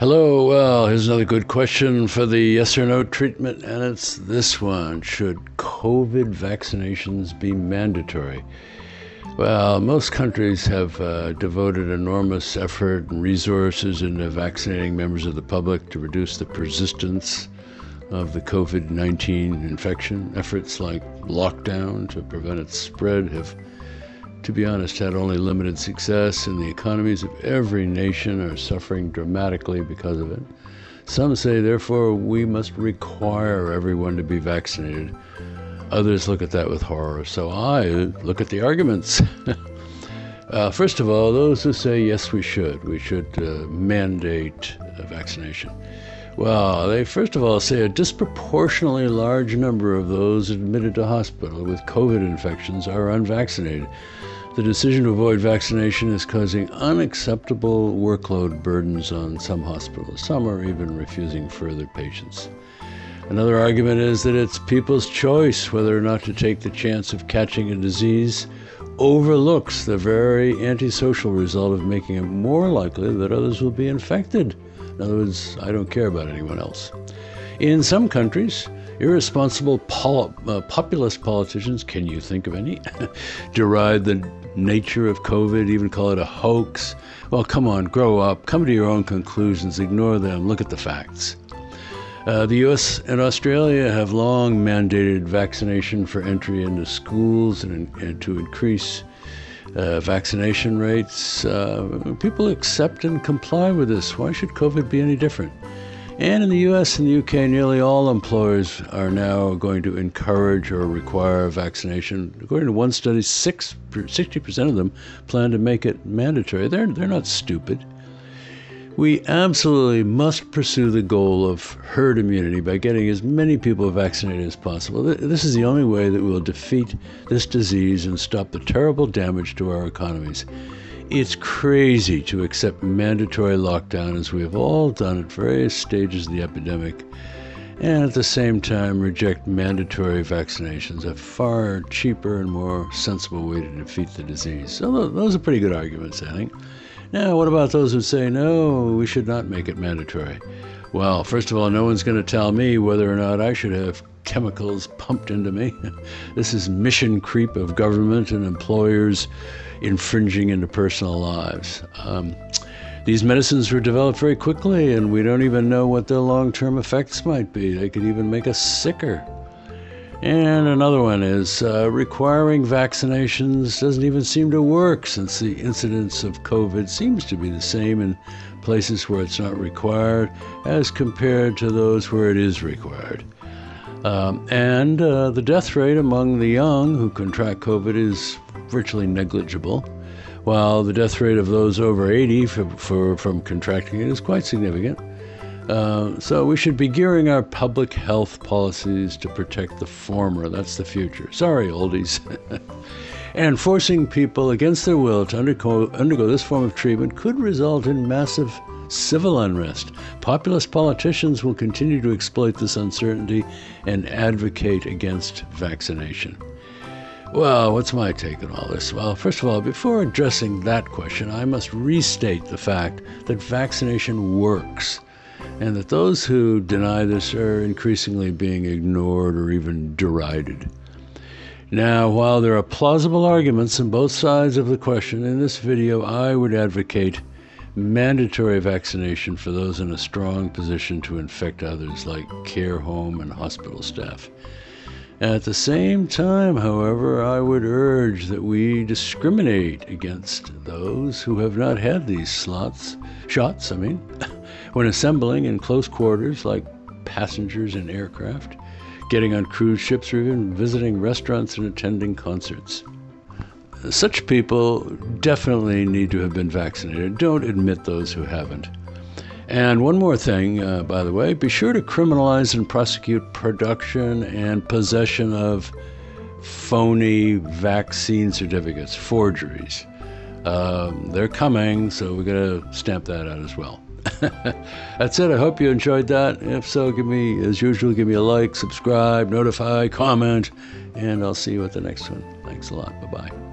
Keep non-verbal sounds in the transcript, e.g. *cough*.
Hello. Well, here's another good question for the yes or no treatment, and it's this one Should COVID vaccinations be mandatory? Well, most countries have uh, devoted enormous effort and resources into vaccinating members of the public to reduce the persistence of the COVID 19 infection. Efforts like lockdown to prevent its spread have, to be honest, had only limited success, and the economies of every nation are suffering dramatically because of it. Some say, therefore, we must require everyone to be vaccinated Others look at that with horror. So I look at the arguments. *laughs* uh, first of all, those who say, yes, we should, we should uh, mandate vaccination. Well, they first of all say a disproportionately large number of those admitted to hospital with COVID infections are unvaccinated. The decision to avoid vaccination is causing unacceptable workload burdens on some hospitals. Some are even refusing further patients. Another argument is that it's people's choice whether or not to take the chance of catching a disease overlooks the very antisocial result of making it more likely that others will be infected. In other words, I don't care about anyone else. In some countries, irresponsible pol- uh, populist politicians, can you think of any, *laughs* deride the nature of COVID, even call it a hoax. Well, come on, grow up, come to your own conclusions, ignore them, look at the facts. Uh, the US and Australia have long mandated vaccination for entry into schools and, and to increase uh, vaccination rates. Uh, people accept and comply with this. Why should COVID be any different? And in the US and the UK, nearly all employers are now going to encourage or require vaccination. According to one study, 6, 60% of them plan to make it mandatory. They're, they're not stupid. We absolutely must pursue the goal of herd immunity by getting as many people vaccinated as possible. This is the only way that we will defeat this disease and stop the terrible damage to our economies. It's crazy to accept mandatory lockdown as we have all done at various stages of the epidemic, and at the same time reject mandatory vaccinations, a far cheaper and more sensible way to defeat the disease. So, those are pretty good arguments, I think. Now, what about those who say, no, we should not make it mandatory? Well, first of all, no one's going to tell me whether or not I should have chemicals pumped into me. *laughs* this is mission creep of government and employers infringing into personal lives. Um, these medicines were developed very quickly, and we don't even know what their long term effects might be. They could even make us sicker. And another one is uh, requiring vaccinations doesn't even seem to work since the incidence of COVID seems to be the same in places where it's not required as compared to those where it is required. Um, and uh, the death rate among the young who contract COVID is virtually negligible, while the death rate of those over 80 for, for, from contracting it is quite significant. Uh, so we should be gearing our public health policies to protect the former. That's the future. Sorry, oldies. *laughs* and forcing people against their will to undergo, undergo this form of treatment could result in massive civil unrest. Populist politicians will continue to exploit this uncertainty and advocate against vaccination. Well, what's my take on all this? Well, first of all, before addressing that question, I must restate the fact that vaccination works and that those who deny this are increasingly being ignored or even derided. Now, while there are plausible arguments on both sides of the question, in this video I would advocate mandatory vaccination for those in a strong position to infect others, like care home and hospital staff. At the same time, however, I would urge that we discriminate against those who have not had these slots, shots, I mean. *laughs* when assembling in close quarters like passengers in aircraft, getting on cruise ships, or even visiting restaurants and attending concerts. Such people definitely need to have been vaccinated. Don't admit those who haven't. And one more thing, uh, by the way, be sure to criminalize and prosecute production and possession of phony vaccine certificates, forgeries. Um, they're coming, so we got to stamp that out as well. That's it. I hope you enjoyed that. If so, give me, as usual, give me a like, subscribe, notify, comment, and I'll see you at the next one. Thanks a lot. Bye bye.